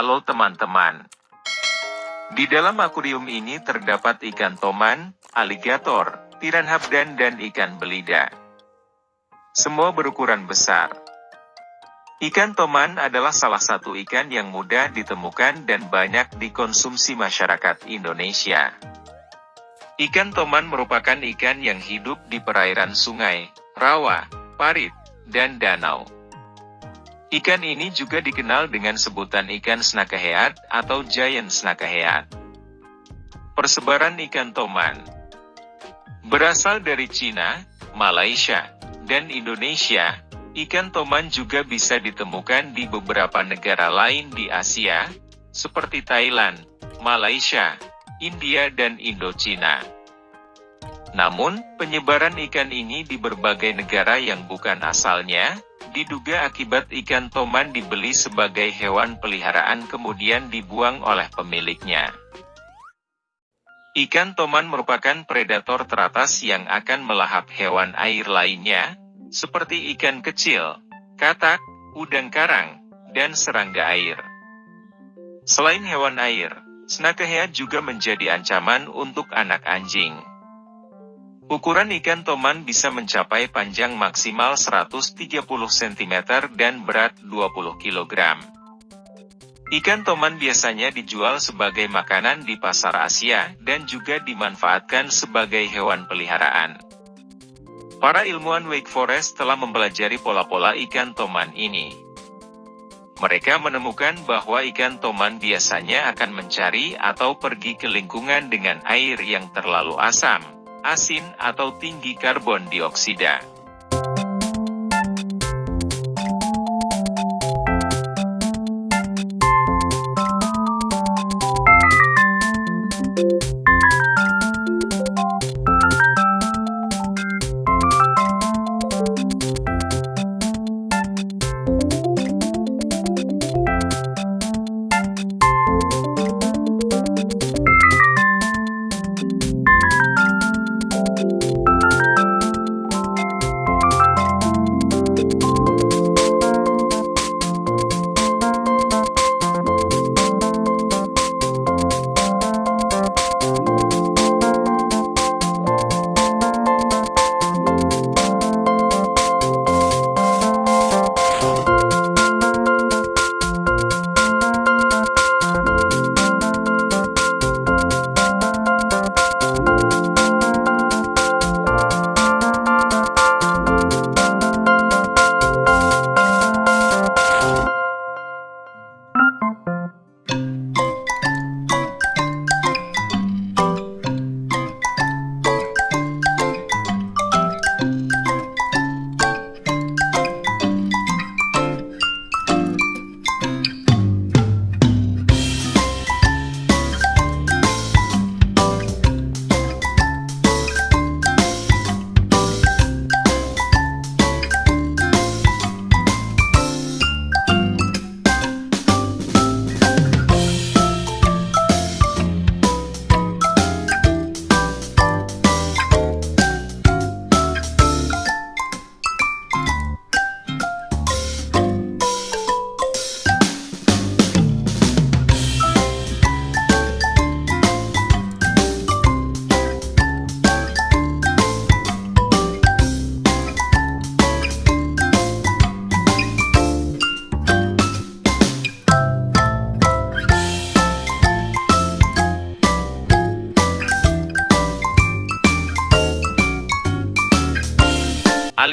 Halo teman-teman. Di dalam akuarium ini terdapat ikan toman, aligator, piranha dan dan ikan belida. Semua berukuran besar. Ikan toman adalah salah satu ikan yang mudah ditemukan dan banyak dikonsumsi masyarakat Indonesia. Ikan toman merupakan ikan yang hidup di perairan sungai, rawa, parit, dan danau. Ikan ini juga dikenal dengan sebutan ikan snakahead atau giant snakahead. Persebaran ikan toman berasal dari Cina, Malaysia, dan Indonesia. Ikan toman juga bisa ditemukan di beberapa negara lain di Asia, seperti Thailand, Malaysia, India dan Indochina. Namun, penyebaran ikan ini di berbagai negara yang bukan asalnya, Diduga akibat ikan toman dibeli sebagai hewan peliharaan kemudian dibuang oleh pemiliknya. Ikan toman merupakan predator teratas yang akan melahap hewan air lainnya, seperti ikan kecil, katak, udang karang, dan serangga air. Selain hewan air, snakehead juga menjadi ancaman untuk anak anjing. Ukuran ikan toman bisa mencapai panjang maksimal 130 cm dan berat 20 kg. Ikan toman biasanya dijual sebagai makanan di pasar Asia dan juga dimanfaatkan sebagai hewan peliharaan. Para ilmuwan Wake Forest telah mempelajari pola-pola ikan toman ini. Mereka menemukan bahwa ikan toman biasanya akan mencari atau pergi ke lingkungan dengan air yang terlalu asam asin atau tinggi karbon dioksida.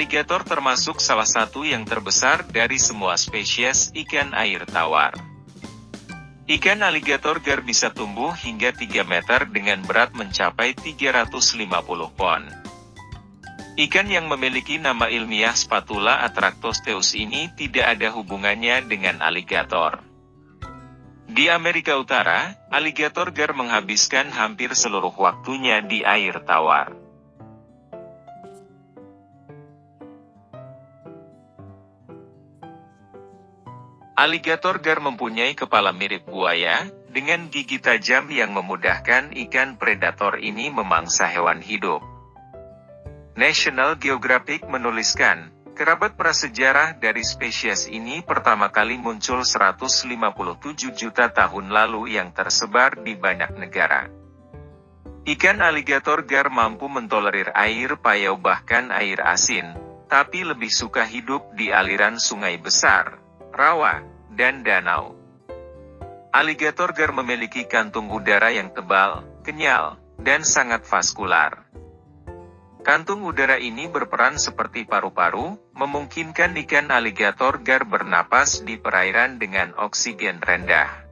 Aligator termasuk salah satu yang terbesar dari semua spesies ikan air tawar. Ikan aligator gar bisa tumbuh hingga 3 meter dengan berat mencapai 350 pon. Ikan yang memiliki nama ilmiah Spatula atractosteus ini tidak ada hubungannya dengan aligator. Di Amerika Utara, aligator gar menghabiskan hampir seluruh waktunya di air tawar. Aligator gar mempunyai kepala mirip buaya, dengan gigi tajam yang memudahkan ikan predator ini memangsa hewan hidup. National Geographic menuliskan, Kerabat prasejarah dari spesies ini pertama kali muncul 157 juta tahun lalu yang tersebar di banyak negara. Ikan aligator gar mampu mentolerir air payau bahkan air asin, tapi lebih suka hidup di aliran sungai besar, rawa, dan danau. Aligator gar memiliki kantung udara yang tebal, kenyal, dan sangat vaskular. Kantung udara ini berperan seperti paru-paru, memungkinkan ikan aligator gar bernapas di perairan dengan oksigen rendah.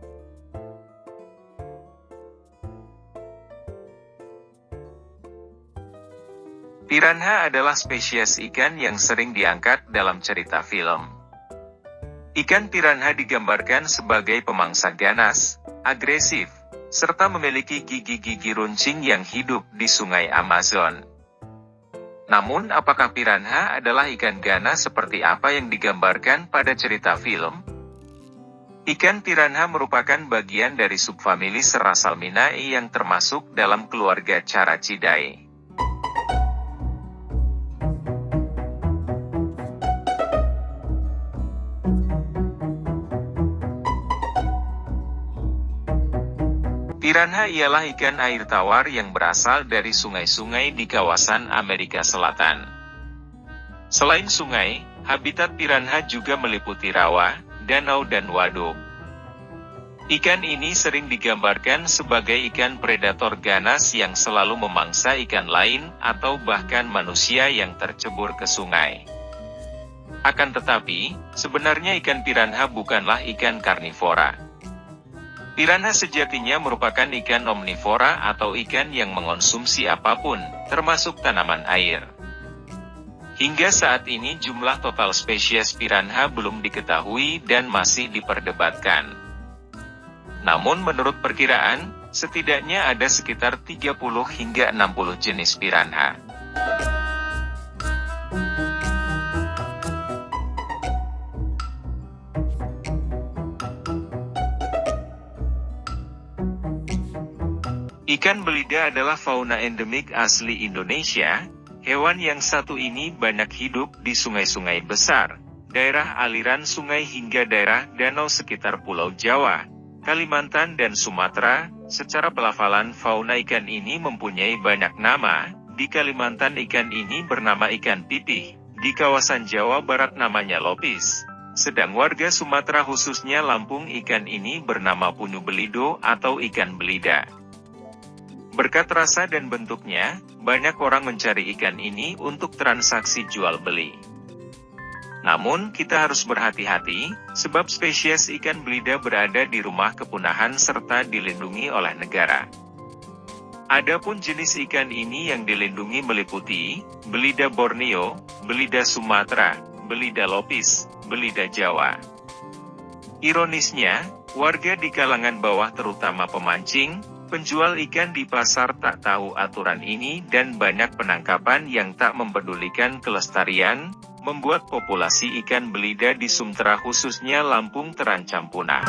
Piranha adalah spesies ikan yang sering diangkat dalam cerita film. Ikan piranha digambarkan sebagai pemangsa ganas, agresif, serta memiliki gigi-gigi runcing yang hidup di sungai Amazon. Namun apakah piranha adalah ikan ganas seperti apa yang digambarkan pada cerita film? Ikan piranha merupakan bagian dari subfamili Serasalminae yang termasuk dalam keluarga Caracidae. Piranha ialah ikan air tawar yang berasal dari sungai-sungai di kawasan Amerika Selatan. Selain sungai, habitat piranha juga meliputi rawa, danau dan waduk. Ikan ini sering digambarkan sebagai ikan predator ganas yang selalu memangsa ikan lain atau bahkan manusia yang tercebur ke sungai. Akan tetapi, sebenarnya ikan piranha bukanlah ikan karnivora. Piranha sejatinya merupakan ikan omnivora atau ikan yang mengonsumsi apa pun, termasuk tanaman air. Hingga saat ini jumlah total spesies piranha belum diketahui dan masih diperdebatkan. Namun menurut perkiraan, setidaknya ada sekitar 30 hingga 60 jenis piranha. Ikan belida adalah fauna endemik asli Indonesia. Hewan yang satu ini banyak hidup di sungai-sungai besar, daerah aliran sungai hingga daerah danau sekitar Pulau Jawa, Kalimantan dan Sumatera. Secara pelafalan fauna ikan ini mempunyai banyak nama. Di Kalimantan ikan ini bernama ikan pipih. Di kawasan Jawa Barat namanya lopis. Sedang warga Sumatera khususnya Lampung ikan ini bernama punyu belido atau ikan belida. Berkat rasa dan bentuknya, banyak orang mencari ikan ini untuk transaksi jual beli. Namun, kita harus berhati-hati, sebab spesies ikan belida berada di rumah kepunahan serta dilindungi oleh negara. Adapun jenis ikan ini yang dilindungi meliputi, belida Borneo, belida Sumatera, belida Lopis, belida Jawa. Ironisnya, warga di kalangan bawah terutama pemancing, Penjual ikan di pasar tak tahu aturan ini dan banyak penangkapan yang tak mempedulikan kelestarian, membuat populasi ikan belida di Sumatera khususnya Lampung terancam punah.